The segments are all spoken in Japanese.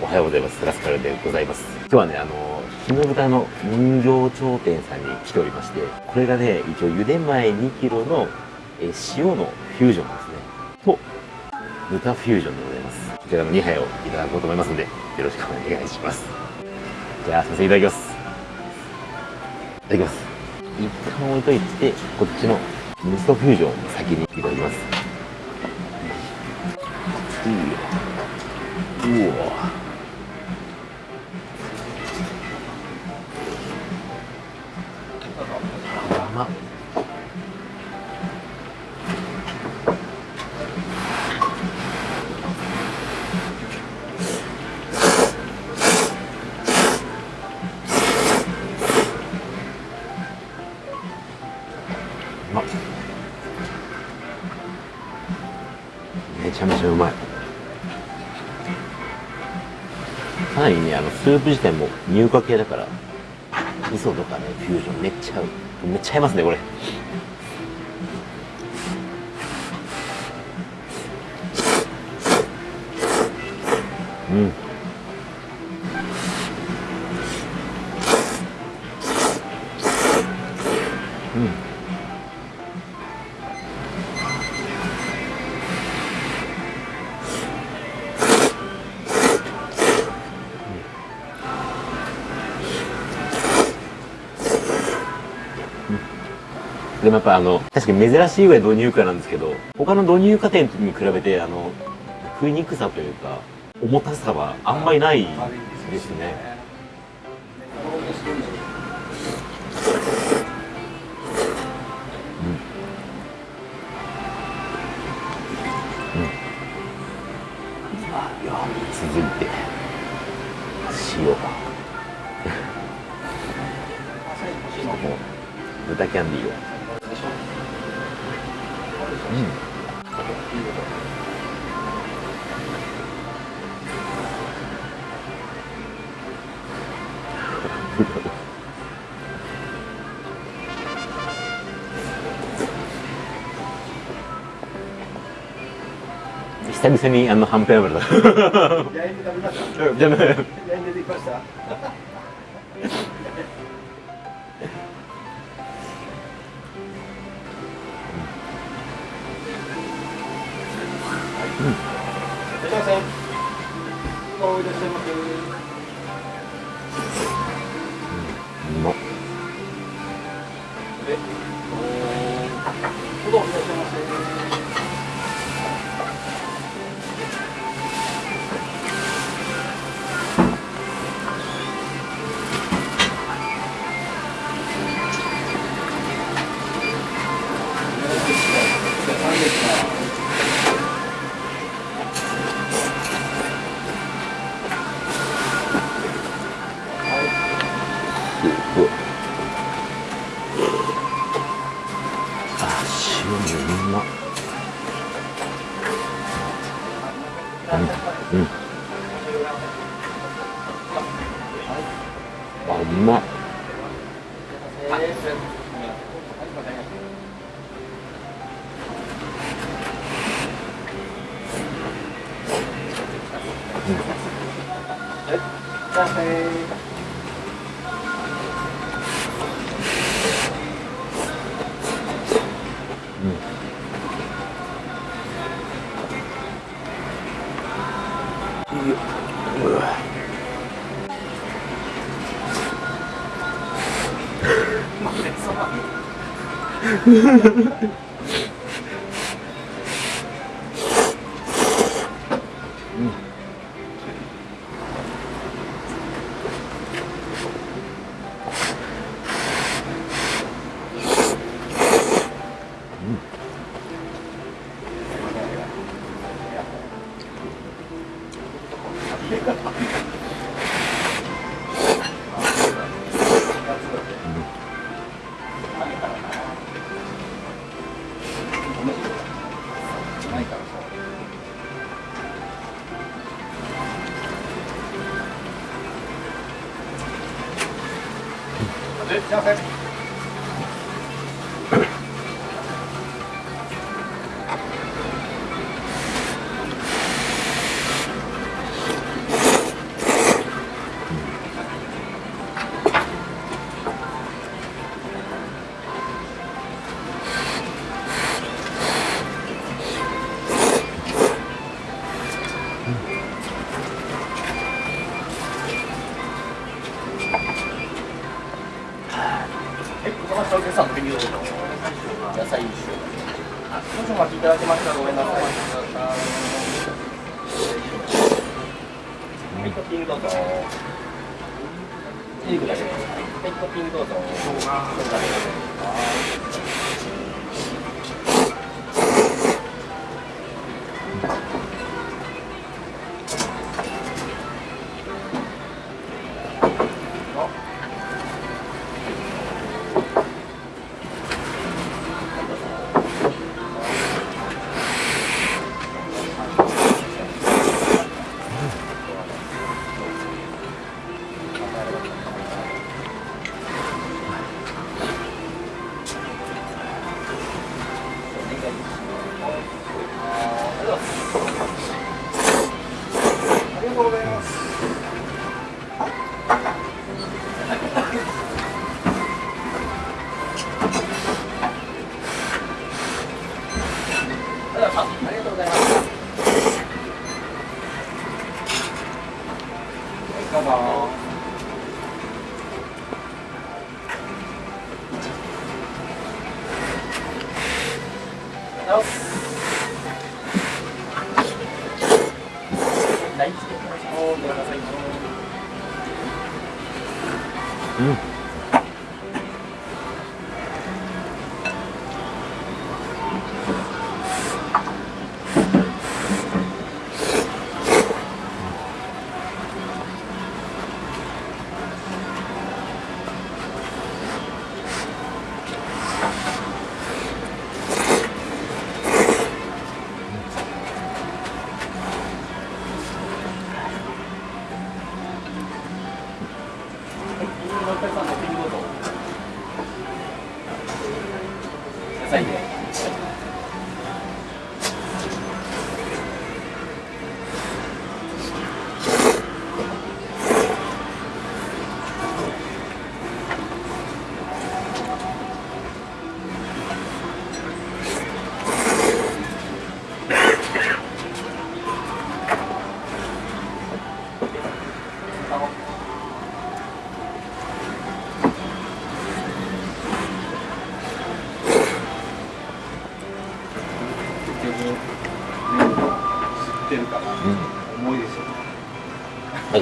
おはようございます。ラスカルでございます。今日はね、あの、日の豚の人形頂点さんに来ておりまして、これがね、一応茹で前2キロのえ塩のフュージョンですね。と、豚フュージョンでございます。こちらの2杯をいただこうと思いますので、よろしくお願いします。じゃあ、すいません、いただきます。いただきます。一旦置いといて、こっちのミストフュージョンを先にいただきます。いいよ。うわめちゃめちゃうまい。かなりねあのスープ自体も乳化系だから。味噌とかねフュージョンめっちゃ合う。めっちゃ合いますねこれ。うん。うん。でもやっぱあの、確かに珍しいぐらい導入化なんですけど、他の導入化店に比べて、あの、食いにくさというか、重たさはあんまりないですね。うん。うん。続いて、塩。豚キャンディーを。久々にあのはんぺん油だ。じゃあ、じゃあ、うん。いらっしゃいませ。おいらっしゃいませ。あ塩もうまうん。うん。あうまうん。Mm-hmm. Já Pepe. 少しお待ちいただきましたらごめんなさい。はい、トッピングどうぞ。チーズだけです。はい、トッピングどうぞ。う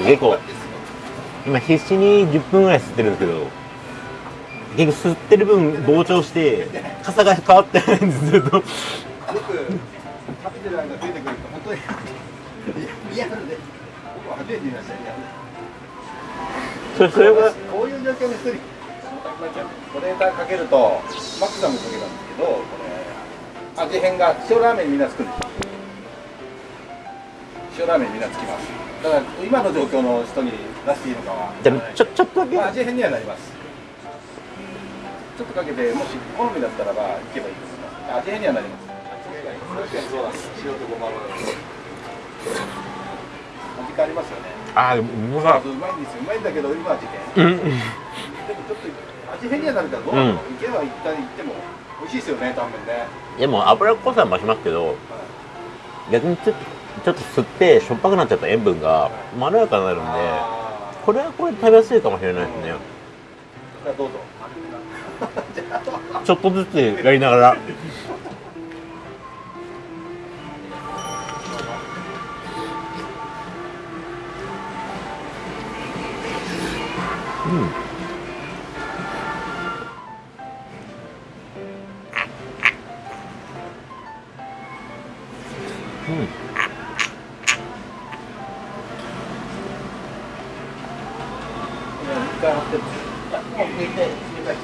か結構今必死に10分ぐらい吸ってるんですけど結構吸ってる分膨張して傘が変わってないんですずっとよくカプセルが出てくると本当にリアルで。僕は初めて見ましたよリアルでそれそれがこういう状況の人にこれだかけるとマックさんもかけたんですけどこれ味変が塩ラーメンみんな作る。でしょ塩ラーメンみんなつきますだから今の状況の人に出していいのかは。じゃあちょちょっとだけ。まあ、味変にはなります。ちょっとかけてもし好みだったらばいけばいいです。味変にはなります。味変ありますよね。あーもうまいんですよ。うまいんだけど今味変うん。でもちょっと味変にはなるからどうなの、いけば一旦行っても美味しいですよねタンメンね、でも脂っこさは増しますけど逆にちょっとちょっと吸ってしょっぱくなっちゃった塩分がまろやかになるんであこれはこれで食べやすいかもしれないですね。どうぞ。ちょっとずつやりながら。うんうん一回貼ってう抜いて入れ替えて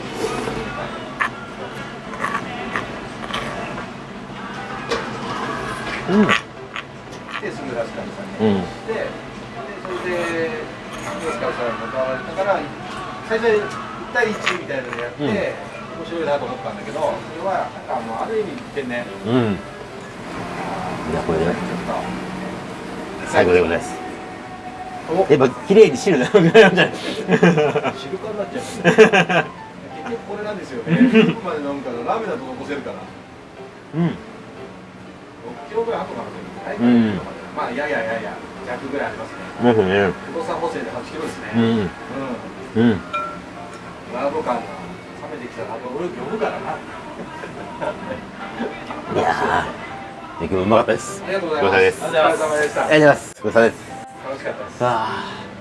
うん。ですぐラスカルさんにうん。ででそれでラスカルさんも買われたから最初に1対1みたいなのやって、うん。面白いなと思ったんだけどそれはなんかもうある意味天然うんいやこれね。最高でございますやっぱ綺麗に汁が。なくなるんじゃない汁感になっちゃいますね結局これなんですよね。スープまで飲むからラーメンだと残せるから。うん。6キロぐらいあとかなう。ん。まあいやいやいやいや弱ぐらいありますね。ですね。不動産補正で8キロですね。うんうん。うん。ワード感が冷めてきたら俺呼ぶからな。いやー、今日うまかったです。ありがとうございます。ごちそう。ありがとうございます。ごちそうさまです。楽しかったです。ああ